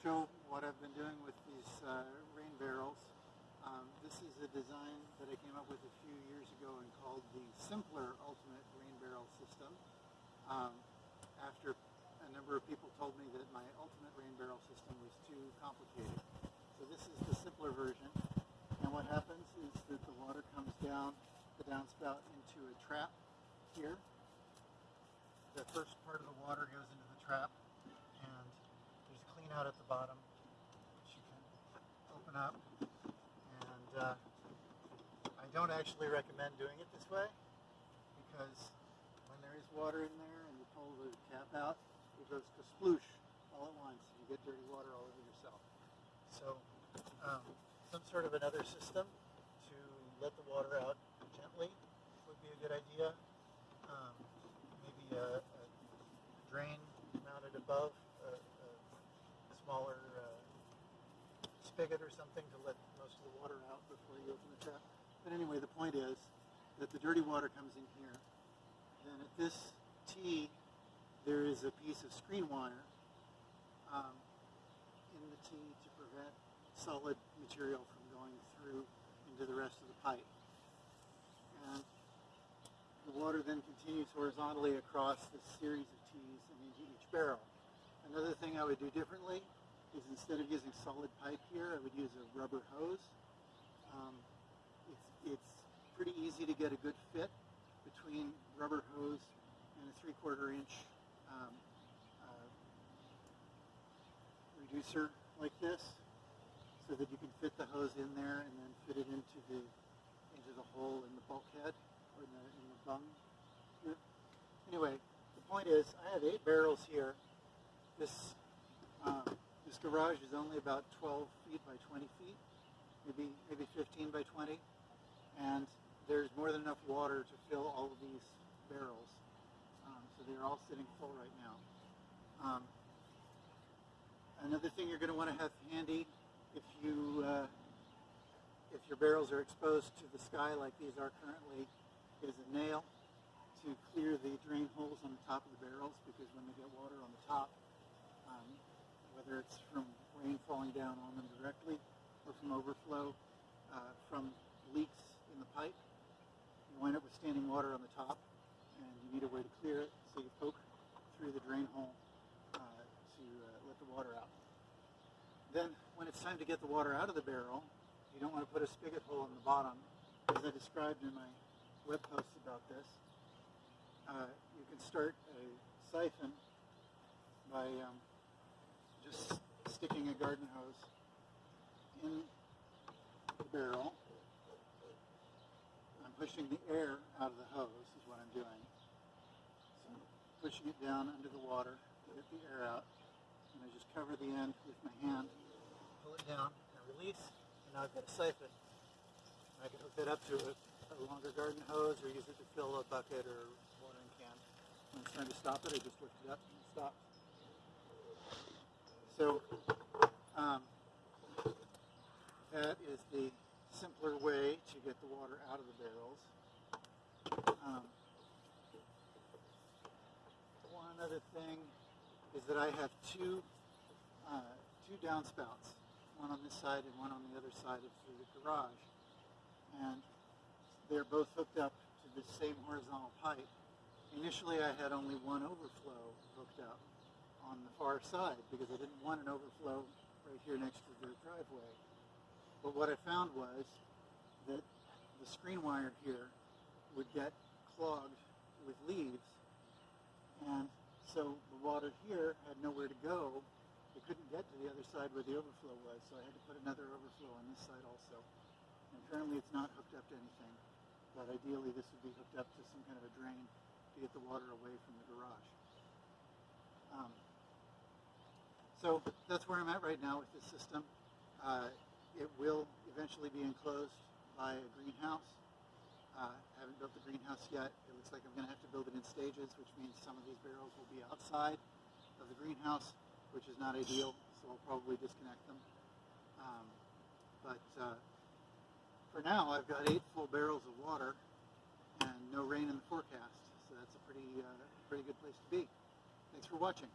show what I've been doing with these uh, rain barrels. Um, this is a design that I came up with a few years ago and called the Simpler Ultimate Rain Barrel System. Um, after a number of people told me that my Ultimate Rain Barrel system was too complicated. So this is the simpler version. And what happens is that the water comes down the downspout into a trap here. The first part of the water goes into clean out at the bottom. You can open up. And uh, I don't actually recommend doing it this way because when there is water in there and you pull the cap out it goes sploosh all at once. You get dirty water all over yourself. So um, some sort of another system to let the water out gently would be a good idea. Um, maybe a, a drain mounted above smaller uh, spigot or something to let most of the water out before you open the tap. But anyway, the point is that the dirty water comes in here. Then at this T, there is a piece of screen wire um, in the T to prevent solid material from going through into the rest of the pipe. And the water then continues horizontally across this series of T's and into each barrel. Another thing I would do differently is instead of using solid pipe here, I would use a rubber hose. Um, it's, it's pretty easy to get a good fit between rubber hose and a three quarter inch um, uh, reducer like this so that you can fit the hose in there and then fit it into the into the hole in the bulkhead or in the, in the bung. Anyway, the point is I have eight barrels here. This um, this garage is only about 12 feet by 20 feet, maybe maybe 15 by 20, and there's more than enough water to fill all of these barrels. Um, so they're all sitting full right now. Um, another thing you're going to want to have handy if you uh, if your barrels are exposed to the sky like these are currently is a nail to clear the drain holes on the top of the barrels because when they get water on the top, whether it's from rain falling down on them directly or from overflow uh, from leaks in the pipe, you wind up with standing water on the top and you need a way to clear it so you poke through the drain hole uh, to uh, let the water out. Then when it's time to get the water out of the barrel, you don't want to put a spigot hole in the bottom. As I described in my web post about this, uh, you can start a siphon by um, just sticking a garden hose in the barrel. I'm pushing the air out of the hose is what I'm doing. So I'm pushing it down under the water to get the air out. And I just cover the end with my hand, pull it down, and release. And now I've got a siphon. I can hook that up to a, a longer garden hose or use it to fill a bucket or watering can. When it's time to stop it, I just lift it up and it stops. So um, that is the simpler way to get the water out of the barrels. Um, one other thing is that I have two uh, two downspouts, one on this side and one on the other side of the garage, and they're both hooked up to the same horizontal pipe. Initially, I had only one overflow hooked up on the far side because I didn't want an overflow right here next to the driveway. But what I found was that the screen wire here would get clogged with leaves, and so the water here had nowhere to go. It couldn't get to the other side where the overflow was, so I had to put another overflow on this side also. And currently it's not hooked up to anything, but ideally this would be hooked up to some kind of a drain to get the water away from the garage. Um, so that's where I'm at right now with this system. Uh, it will eventually be enclosed by a greenhouse. Uh, haven't built the greenhouse yet. It looks like I'm going to have to build it in stages, which means some of these barrels will be outside of the greenhouse, which is not ideal, so I'll probably disconnect them. Um, but uh, for now, I've got eight full barrels of water and no rain in the forecast, so that's a pretty, uh, pretty good place to be. Thanks for watching.